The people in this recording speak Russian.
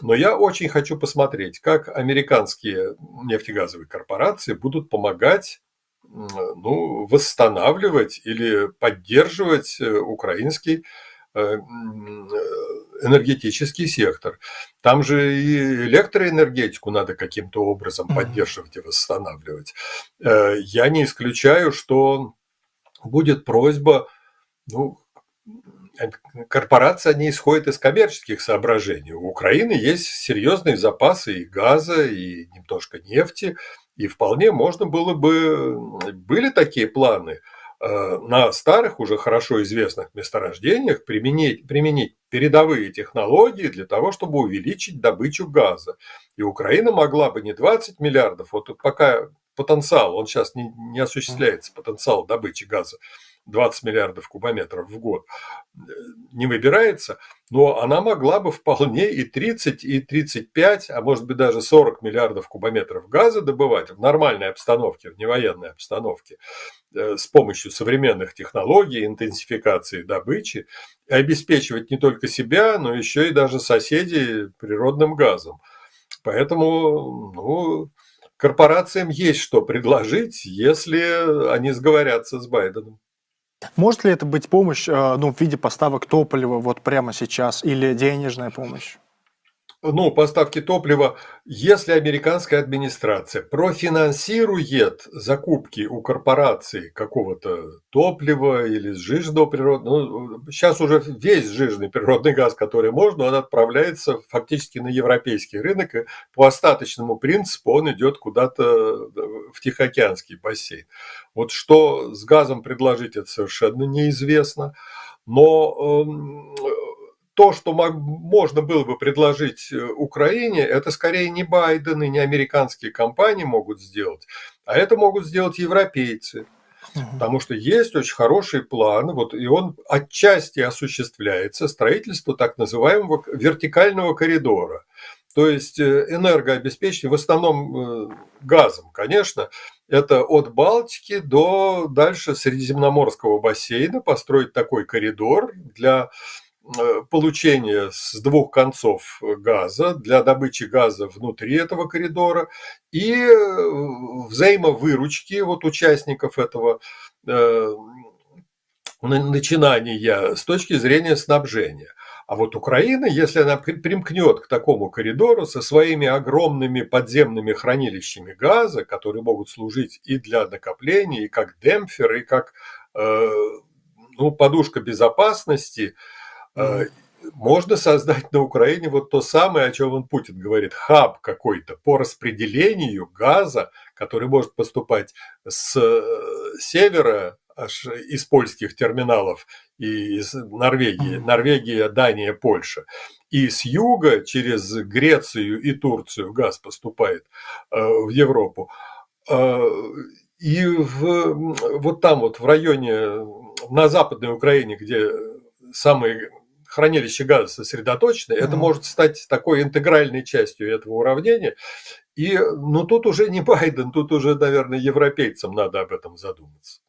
Но я очень хочу посмотреть, как американские нефтегазовые корпорации будут помогать ну, восстанавливать или поддерживать э, украинский э, энергетический сектор. Там же и электроэнергетику надо каким-то образом поддерживать и восстанавливать. Э, я не исключаю, что будет просьба, ну, корпорация не исходит из коммерческих соображений. У Украины есть серьезные запасы и газа, и немножко нефти, и вполне можно было бы, были такие планы э, на старых, уже хорошо известных месторождениях применить, применить передовые технологии для того, чтобы увеличить добычу газа. И Украина могла бы не 20 миллиардов, вот пока потенциал, он сейчас не, не осуществляется, потенциал добычи газа, 20 миллиардов кубометров в год не выбирается, но она могла бы вполне и 30, и 35, а может быть даже 40 миллиардов кубометров газа добывать в нормальной обстановке, в невоенной обстановке, э, с помощью современных технологий, интенсификации добычи, и обеспечивать не только себя, но еще и даже соседей природным газом. Поэтому ну, корпорациям есть что предложить, если они сговорятся с Байденом. Может ли это быть помощь э, ну, в виде поставок топлива вот прямо сейчас или денежная помощь? Ну, поставки топлива, если американская администрация профинансирует закупки у корпораций какого-то топлива или сжиженного природного, ну, сейчас уже весь сжиженный природный газ, который можно, он отправляется фактически на европейский рынок, и по остаточному принципу он идет куда-то в Тихоокеанский бассейн. Вот что с газом предложить, это совершенно неизвестно. Но эм, то, что можно было бы предложить э, Украине, это скорее не Байден и не американские компании могут сделать, а это могут сделать европейцы. Потому что есть очень хороший план, вот, и он отчасти осуществляется, строительство так называемого вертикального коридора. То есть э, энергообеспечение, в основном э, газом, конечно, это от Балтики до дальше Средиземноморского бассейна построить такой коридор для получения с двух концов газа для добычи газа внутри этого коридора и э, взаимовыручки вот участников этого э, начинания с точки зрения снабжения. А вот Украина, если она примкнет к такому коридору со своими огромными подземными хранилищами газа, которые могут служить и для накопления, и как демпфер, и как ну, подушка безопасности, Э, можно создать на Украине вот то самое, о чем он Путин говорит, хаб какой-то по распределению газа, который может поступать с э, севера, аж из польских терминалов и из Норвегии, Норвегия, Дания, Польша. И с юга через Грецию и Турцию газ поступает э, в Европу. И в, вот там вот в районе, на Западной Украине, где самые хранилище газа сосредоточено, mm-hmm. это может стать такой интегральной частью этого уравнения. И, ну, тут уже не Байден, тут уже, наверное, европейцам надо об этом задуматься.